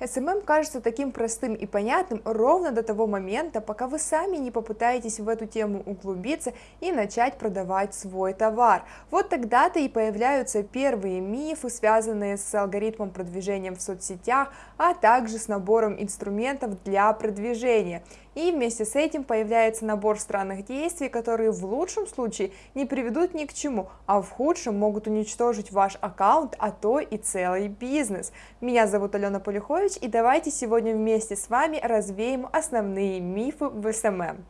SMM кажется таким простым и понятным ровно до того момента, пока вы сами не попытаетесь в эту тему углубиться и начать продавать свой товар. Вот тогда-то и появляются первые мифы, связанные с алгоритмом продвижения в соцсетях, а также с набором инструментов для продвижения. И вместе с этим появляется набор странных действий, которые в лучшем случае не приведут ни к чему, а в худшем могут уничтожить ваш аккаунт, а то и целый бизнес. Меня зовут Алена Полюхович, и давайте сегодня вместе с вами развеем основные мифы в SMM.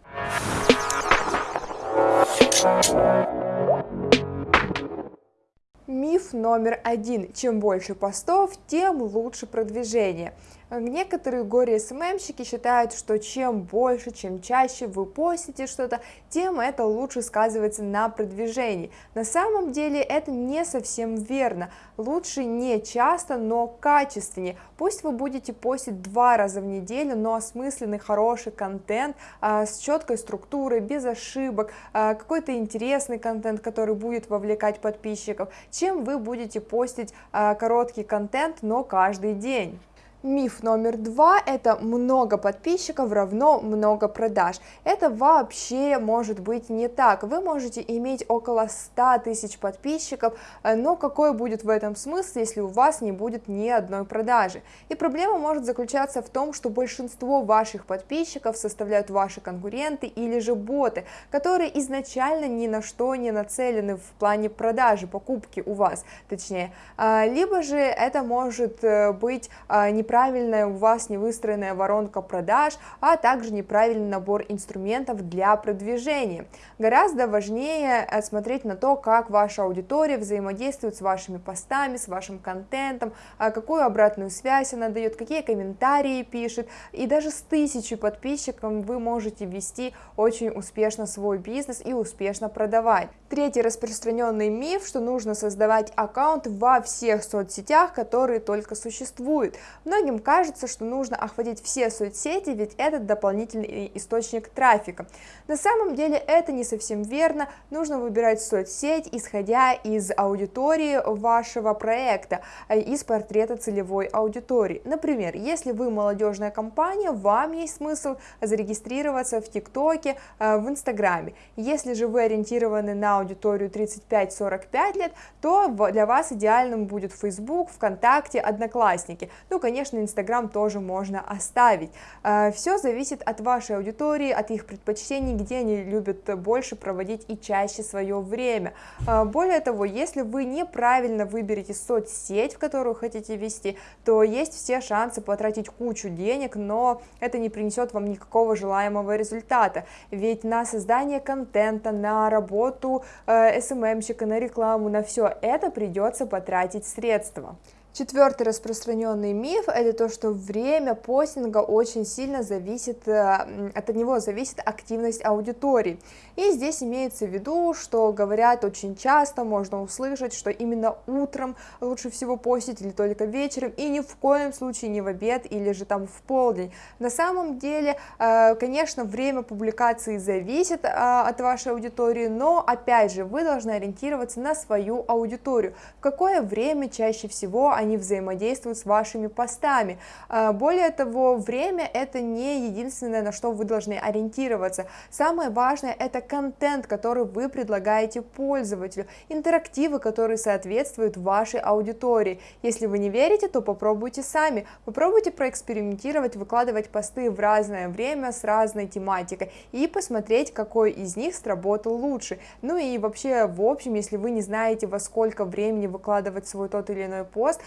Миф номер один. Чем больше постов, тем лучше продвижение. Некоторые горе-СММщики считают, что чем больше, чем чаще вы постите что-то, тем это лучше сказывается на продвижении. На самом деле это не совсем верно. Лучше не часто, но качественнее. Пусть вы будете постить два раза в неделю, но осмысленный, хороший контент а, с четкой структурой, без ошибок, а, какой-то интересный контент, который будет вовлекать подписчиков, чем вы будете постить а, короткий контент, но каждый день. Миф номер два – это много подписчиков равно много продаж. Это вообще может быть не так. Вы можете иметь около 100 тысяч подписчиков, э, но какой будет в этом смысл, если у вас не будет ни одной продажи? И проблема может заключаться в том, что большинство ваших подписчиков составляют ваши конкуренты или же боты, которые изначально ни на что не нацелены в плане продажи, покупки у вас, точнее. А, либо же это может э, быть а, не неправильная у вас невыстроенная воронка продаж, а также неправильный набор инструментов для продвижения. Гораздо важнее э, смотреть на то, как ваша аудитория взаимодействует с вашими постами, с вашим контентом, а какую обратную связь она дает, какие комментарии пишет, и даже с тысячей подписчиков вы можете вести очень успешно свой бизнес и успешно продавать. Третий распространенный миф, что нужно создавать аккаунт во всех соцсетях, которые только существуют. Многим кажется, что нужно охватить все соцсети, ведь это дополнительный источник трафика. На самом деле это не совсем верно, нужно выбирать соцсеть, исходя из аудитории вашего проекта, а из портрета целевой аудитории. Например, если вы молодежная компания, вам есть смысл зарегистрироваться в ТикТоке, э, в Инстаграме. Если же вы ориентированы на аудиторию 35-45 лет, то для вас идеальным будет Facebook, ВКонтакте, Одноклассники. Ну, конечно, Инстаграм тоже можно оставить. Э, Все зависит от вашей аудитории, от их предпочтений, где они любят больше проводить и чаще свое время. Э, более того, если вы неправильно выберете соцсеть, в которую хотите вести, то есть все шансы потратить кучу денег, но это не принесет вам никакого желаемого результата. Ведь на создание контента, на работу э, СММщика, на рекламу, на все это придется потратить средства. Четвертый распространенный миф – это то, что время постинга очень сильно зависит, э, от него зависит активность аудитории. И здесь имеется в виду, что говорят очень часто, можно услышать, что именно утром лучше всего постить или только вечером, и ни в коем случае не в обед или же там в полдень. На самом деле, э, конечно, время публикации зависит э, от вашей аудитории, но опять же, вы должны ориентироваться на свою аудиторию. В какое время чаще всего они взаимодействуют с вашими постами. А, более того, время это не единственное, на что вы должны ориентироваться. Самое важное это контент, который вы предлагаете пользователю, интерактивы, которые соответствуют вашей аудитории. Если вы не верите, то попробуйте сами, попробуйте проэкспериментировать, выкладывать посты в разное время с разной тематикой и посмотреть, какой из них сработал лучше. Ну и вообще, в общем, если вы не знаете, во сколько времени выкладывать свой тот или иной пост,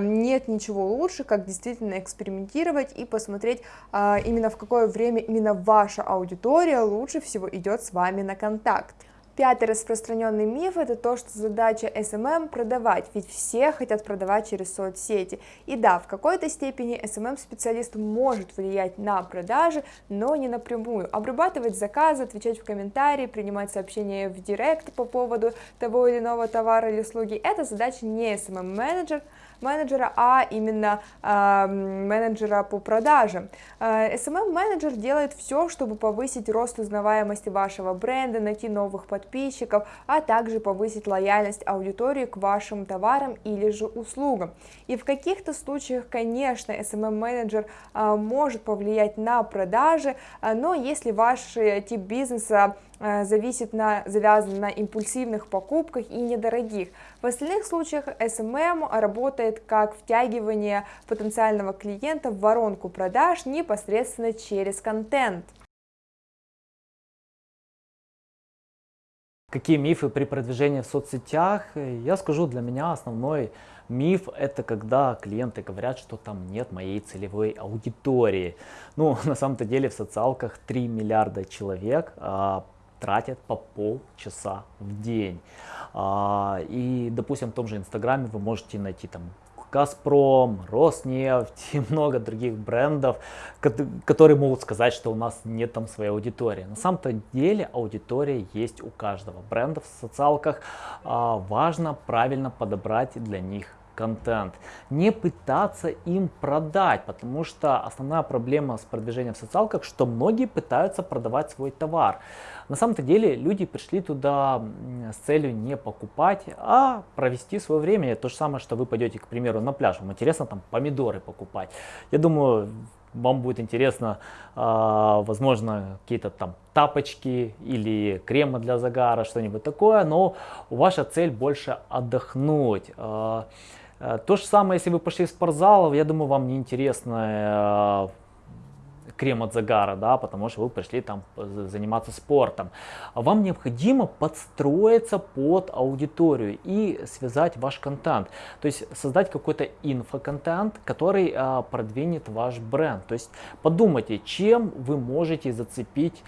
нет ничего лучше, как действительно экспериментировать и посмотреть а, именно в какое время именно ваша аудитория лучше всего идет с вами на контакт. Пятый распространенный миф – это то, что задача SMM – продавать, ведь все хотят продавать через соцсети. И да, в какой-то степени SMM-специалист может влиять на продажи, но не напрямую. Обрабатывать заказы, отвечать в комментарии, принимать сообщения в директ по поводу того или иного товара или услуги – это задача не SMM-менеджер, менеджера, а именно э, менеджера по продажам. Э, SMM-менеджер делает все, чтобы повысить рост узнаваемости вашего бренда, найти новых подписчиков, а также повысить лояльность аудитории к вашим товарам или же услугам. И в каких-то случаях, конечно, SMM-менеджер э, может повлиять на продажи, э, но если ваш тип бизнеса Э, зависит на, завязан на импульсивных покупках и недорогих. В остальных случаях SMM работает как втягивание потенциального клиента в воронку продаж непосредственно через контент. Какие мифы при продвижении в соцсетях? Я скажу, для меня основной миф это когда клиенты говорят, что там нет моей целевой аудитории. Ну, на самом-то деле в социалках 3 миллиарда человек, а тратят по полчаса в день. А, и, допустим, в том же Инстаграме вы можете найти там Газпром, Роснефть и много других брендов, которые могут сказать, что у нас нет там своей аудитории. На самом-то деле аудитория есть у каждого бренда в социалках. А, важно правильно подобрать для них контент, не пытаться им продать, потому что основная проблема с продвижением в социалках, что многие пытаются продавать свой товар. На самом-то деле люди пришли туда с целью не покупать, а провести свое время. То же самое, что вы пойдете, к примеру, на пляж, вам интересно там помидоры покупать. Я думаю, вам будет интересно, а, возможно, какие-то там тапочки или кремы для загара, что-нибудь такое, но ваша цель больше отдохнуть. Э, то же самое, если вы пошли в спортзал, я думаю, вам не интересно э, крем от загара, да, потому что вы пришли там заниматься спортом. Вам необходимо подстроиться под аудиторию и связать ваш контент. То есть создать какой-то инфоконтент, который а, продвинет ваш бренд. То есть подумайте, чем вы можете зацепить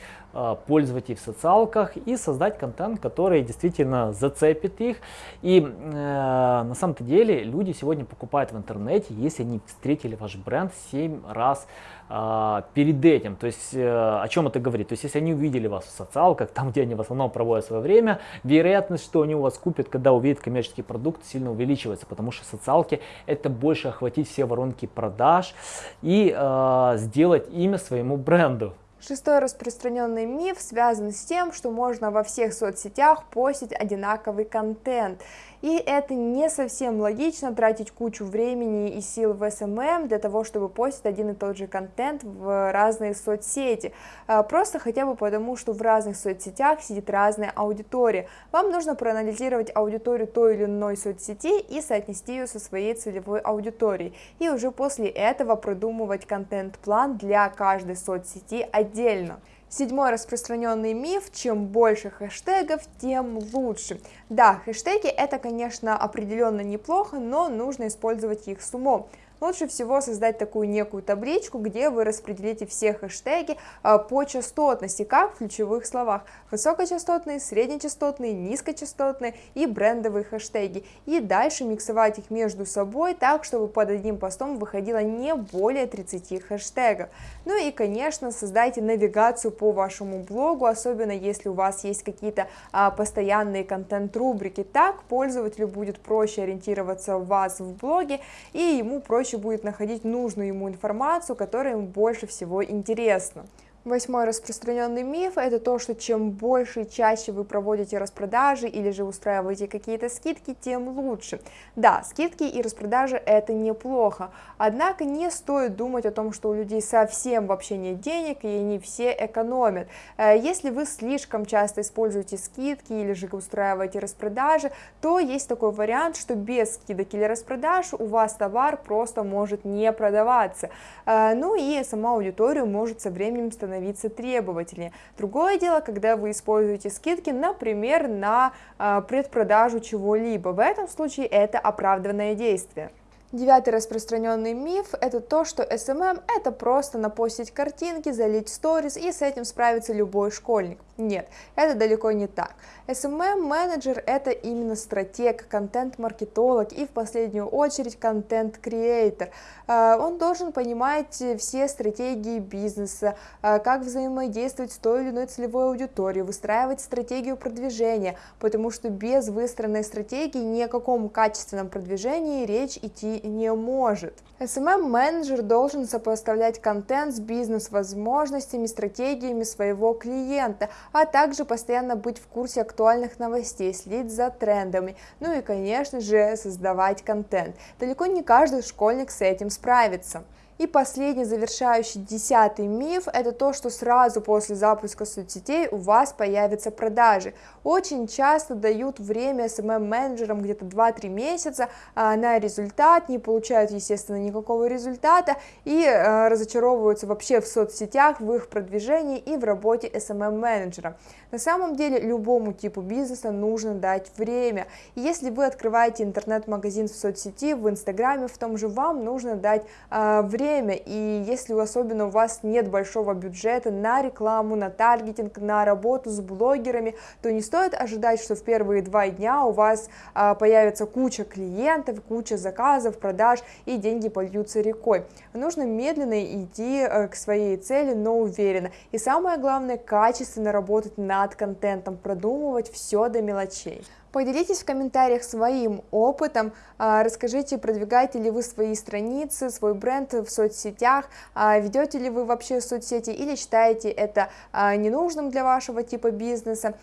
пользователей в социалках и создать контент, который действительно зацепит их. И э, на самом-то деле люди сегодня покупают в интернете, если они встретили ваш бренд 7 раз э, перед этим. То есть э, о чем это говорит? То есть если они увидели вас в социалках, там где они в основном проводят свое время, вероятность, что они у вас купят, когда увидят коммерческий продукт, сильно увеличивается, потому что социалки это больше охватить все воронки продаж и э, сделать имя своему бренду. Шестой распространенный миф связан с тем, что можно во всех соцсетях постить одинаковый контент. И это не совсем логично тратить кучу времени и сил в SMM для того, чтобы постить один и тот же контент в разные соцсети. А, просто хотя бы потому, что в разных соцсетях сидит разная аудитория. Вам нужно проанализировать аудиторию той или иной соцсети и соотнести ее со своей целевой аудиторией. И уже после этого продумывать контент-план для каждой соцсети отдельно. Седьмой распространенный миф, чем больше хэштегов, тем лучше. Да, хэштеги это, конечно, определенно неплохо, но нужно использовать их с умом. Лучше всего создать такую некую табличку, где вы распределите все хэштеги а, по частотности, как в ключевых словах. Высокочастотные, среднечастотные, низкочастотные и брендовые хэштеги. И дальше миксовать их между собой так, чтобы под одним постом выходило не более 30 хэштегов. Ну и, конечно, создайте навигацию по вашему блогу, особенно если у вас есть какие-то а, постоянные контент-рубрики. Так пользователю будет проще ориентироваться в вас в блоге, и ему проще проще будет находить нужную ему информацию, которая ему больше всего интересна. Восьмой распространенный миф – это то, что чем больше и чаще вы проводите распродажи или же устраиваете какие-то скидки, тем лучше. Да, скидки и распродажи – это неплохо, однако не стоит думать о том, что у людей совсем вообще нет денег и они все экономят. Э, если вы слишком часто используете скидки или же устраиваете распродажи, то есть такой вариант, что без скидок или распродаж у вас товар просто может не продаваться. Э, ну и сама аудитория может со временем становиться становиться требовательнее. Другое дело, когда вы используете скидки, например, на а, предпродажу чего-либо. В этом случае это оправданное действие. Девятый распространенный миф – это то, что SMM – это просто напостить картинки, залить сторис и с этим справится любой школьник. Нет, это далеко не так. SMM-менеджер – это именно стратег, контент-маркетолог и в последнюю очередь контент-креатор. А, он должен понимать все стратегии бизнеса, а, как взаимодействовать с той или иной целевой аудиторией, выстраивать стратегию продвижения, потому что без выстроенной стратегии ни о каком качественном продвижении речь идти не может. SMM-менеджер должен сопоставлять контент с бизнес-возможностями, стратегиями своего клиента, а также постоянно быть в курсе актуальных новостей, следить за трендами, ну и, конечно же, создавать контент. Далеко не каждый школьник с этим справится. И последний завершающий десятый миф – это то, что сразу после запуска соцсетей у вас появятся продажи. Очень часто дают время SMM-менеджерам где-то 2-3 месяца а, на результат, не получают, естественно, никакого результата и а, разочаровываются вообще в соцсетях, в их продвижении и в работе SMM-менеджера. На самом деле любому типу бизнеса нужно дать время. Если вы открываете интернет-магазин в соцсети, в Инстаграме, в том же вам нужно дать а, время время, и если особенно у вас нет большого бюджета на рекламу, на таргетинг, на работу с блогерами, то не стоит ожидать, что в первые два дня у вас а, появится куча клиентов, куча заказов, продаж, и деньги польются рекой. Нужно медленно идти а, к своей цели, но уверенно. И самое главное, качественно работать над контентом, продумывать все до мелочей. Поделитесь в комментариях своим опытом, а, расскажите, продвигаете ли вы свои страницы, свой бренд в соцсетях, а, ведете ли вы вообще соцсети или считаете это а, ненужным для вашего типа бизнеса,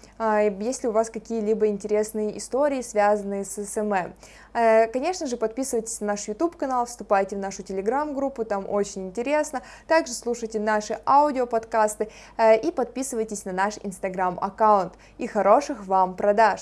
есть ли у вас какие-либо интересные истории, связанные с SMM. Конечно же, подписывайтесь на наш YouTube канал, вступайте в нашу телеграм-группу, там очень интересно. Также слушайте наши аудиоподкасты э, и подписывайтесь на наш инстаграм аккаунт. И хороших вам продаж!